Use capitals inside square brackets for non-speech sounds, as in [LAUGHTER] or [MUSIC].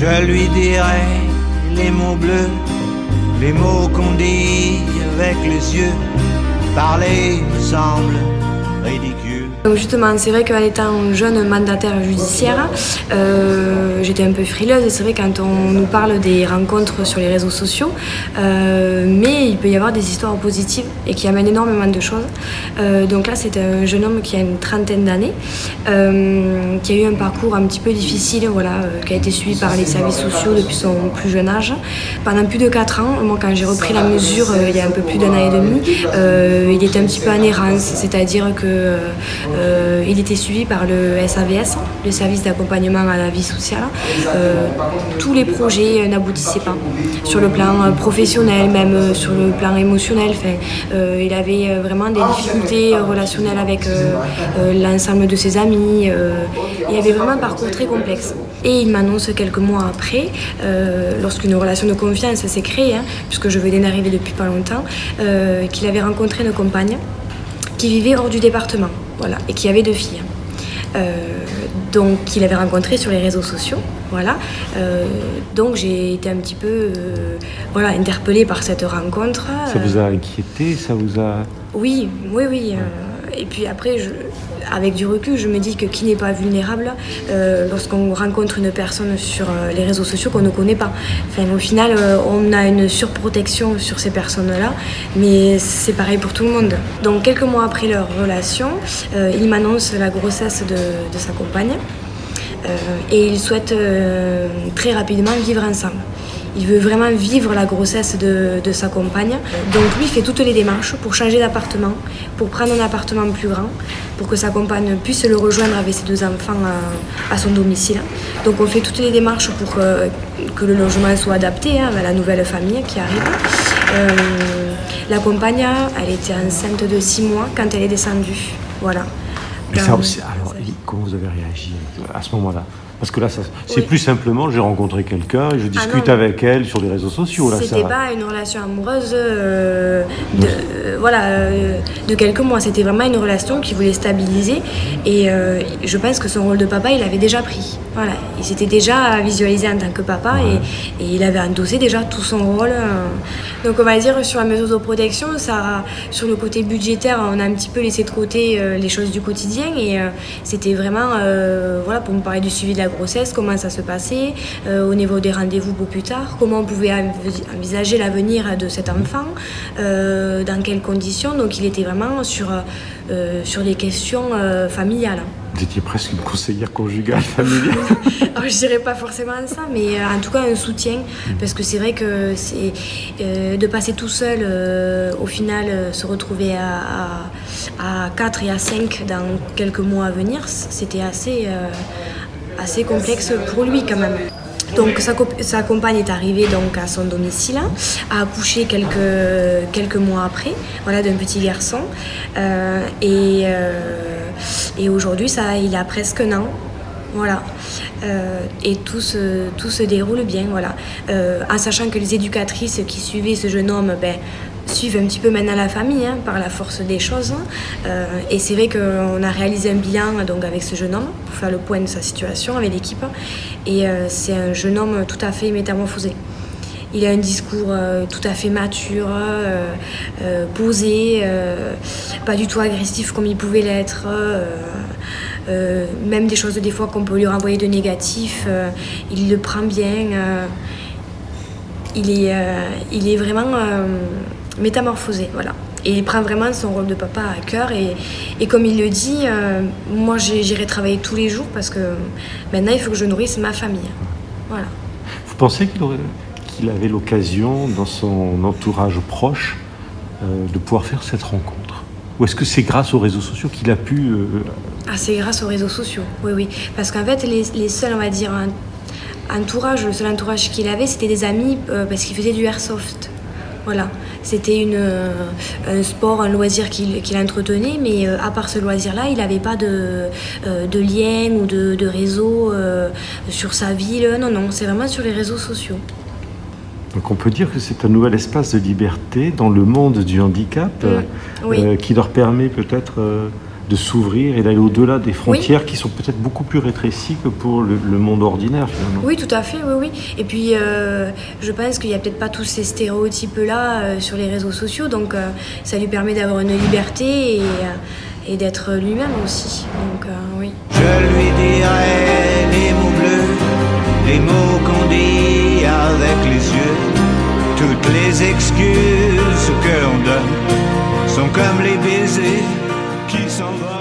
je lui dirai les mots bleus, les mots qu'on dit avec les yeux. Parler me semble ridicule. Donc justement, c'est vrai qu'en étant jeune mandataire judiciaire, euh, j'étais un peu frileuse. C'est vrai quand on nous parle des rencontres sur les réseaux sociaux, euh, mais il peut y avoir des histoires positives et qui amènent énormément de choses. Euh, donc là, c'est un jeune homme qui a une trentaine d'années, qui a eu un parcours un petit peu difficile, voilà, qui a été suivi par les services sociaux depuis son plus jeune âge. Pendant plus de 4 ans, moi quand j'ai repris la mesure il y a un peu plus d'un an et demi, il était un petit peu en errance, c'est-à-dire que euh, il était suivi par le SAVS, le service d'accompagnement à la vie sociale. Euh, tous les projets n'aboutissaient pas, sur le plan euh, professionnel, même sur le plan émotionnel. il avait vraiment des difficultés relationnelles avec l'ensemble de ses amis. il avait vraiment un parcours très complexe. Et il m'annonce quelques mois après, lorsqu'une relation de confiance s'est créée, hein, puisque je venais d'arriver depuis pas longtemps, qu'il avait rencontré une compagne qui vivait hors du département voilà, et qui avait deux filles. Euh, donc qu'il avait rencontré sur les réseaux sociaux, voilà. Euh, donc j'ai été un petit peu, euh, voilà, interpellée par cette rencontre. Ça vous a inquiété, ça vous a. Oui, oui, oui. Et puis après, avec du recul, je me dis que qui n'est pas vulnérable euh, lorsqu'on rencontre une personne sur euh, les réseaux sociaux qu'on ne connaît pas. Au final, euh, on a une surprotection sur ces personnes-là, mais c'est pareil pour tout le monde. Donc, quelques mois après leur relation, il m'annonce la grossesse de, de sa compagne et ils souhaitent très rapidement vivre ensemble. Il veut vraiment vivre la grossesse de, sa compagne. Donc lui fait toutes les démarches pour changer d'appartement, pour prendre un appartement plus grand, pour que sa compagne puisse le rejoindre avec ses deux enfants à, son domicile. Donc on fait toutes les démarches pour que, le logement soit adapté hein, à la nouvelle famille qui arrive. Euh, la compagne, elle était enceinte de six mois quand elle est descendue. Voilà. alors, comment vous avez réagi à ce moment-là? Parce que là, c'est plus simplement, j'ai rencontré quelqu'un et je ah discute avec elle sur les réseaux sociaux. C'était pas une relation amoureuse euh, de, euh, voilà, euh, de quelques mois. C'était vraiment une relation qui voulait stabiliser. Et je pense que son rôle de papa, il avait déjà pris. Voilà. Il s'était déjà visualisé en tant que papa et, il avait endossé déjà tout son rôle. Donc on va dire sur la mesure de protection, sur le côté budgétaire, on a un petit peu laissé de côté les choses du quotidien. Et c'était vraiment voilà, pour me parler du suivi de la grossesse, comment ça se passait, euh, au niveau des rendez-vous pour plus tard, comment on pouvait envisager l'avenir de cet enfant, euh, dans quelles conditions. Donc il était vraiment sur, euh, sur des questions familiales. Vous étiez presque une conseillère conjugale familiale [LAUGHS] Je ne dirais pas forcément ça, mais en tout cas un soutien, parce que c'est vrai que c'est de passer tout seul, au final, se retrouver à, à, à, 4 et à 5 dans quelques mois à venir, c'était assez assez complexe pour lui quand même. Donc sa, sa, compagne est arrivée donc à son domicile, a accouché quelques, quelques mois après, voilà, d'un petit garçon. Euh, et, euh, et aujourd'hui, ça, il a presque un an. Voilà. Euh, et tout se, déroule bien, voilà. en sachant que les éducatrices qui suivaient ce jeune homme, ben, suivent un petit peu maintenant la famille hein, par la force des choses. Euh, et c'est vrai qu'on a réalisé un bilan donc, avec ce jeune homme pour faire le point de sa situation avec l'équipe. Et euh, c'est un jeune homme tout à fait métamorphosé. Il a un discours euh, tout à fait mature, posé, pas du tout agressif comme il pouvait l'être. même des choses des fois qu'on peut lui renvoyer de négatif, il le prend bien. il, est, il est vraiment métamorphosé, voilà. Et il prend vraiment son rôle de papa à cœur. Et, et comme il le dit, euh, moi j'irai travailler tous les jours parce que maintenant il faut que je nourrisse ma famille. Voilà. Vous pensez qu'il qu'il avait l'occasion dans son entourage proche euh, de pouvoir faire cette rencontre Ou est-ce que c'est grâce aux réseaux sociaux qu'il a pu... Euh, ah c'est grâce aux réseaux sociaux, oui oui. Parce qu'en fait les, seuls, on va dire, entourage, le seul entourage qu'il avait c'était des amis parce qu'il faisait du airsoft. Voilà, c'était euh, un sport, un loisir qu'il entretenait, mais euh, à part ce loisir-là, il n'avait pas de, euh, de, lien ou de, réseau sur sa ville. Non, non, c'est vraiment sur les réseaux sociaux. Donc on peut dire que c'est un nouvel espace de liberté dans le monde du handicap mm, qui leur permet peut-être de s'ouvrir et d'aller au-delà des frontières qui sont peut-être beaucoup plus rétrécies que pour le, monde ordinaire finalement. Oui, tout à fait, oui, oui. Et puis, euh, je pense qu'il n'y a peut-être pas tous ces stéréotypes-là euh, sur les réseaux sociaux, donc euh, ça lui permet d'avoir une liberté et, et d'être lui-même aussi. Donc, oui. Je lui dirai les mots bleus, les mots qu'on dit avec les yeux, toutes les excuses que l'on donne sont comme les baisers qui s'envolent.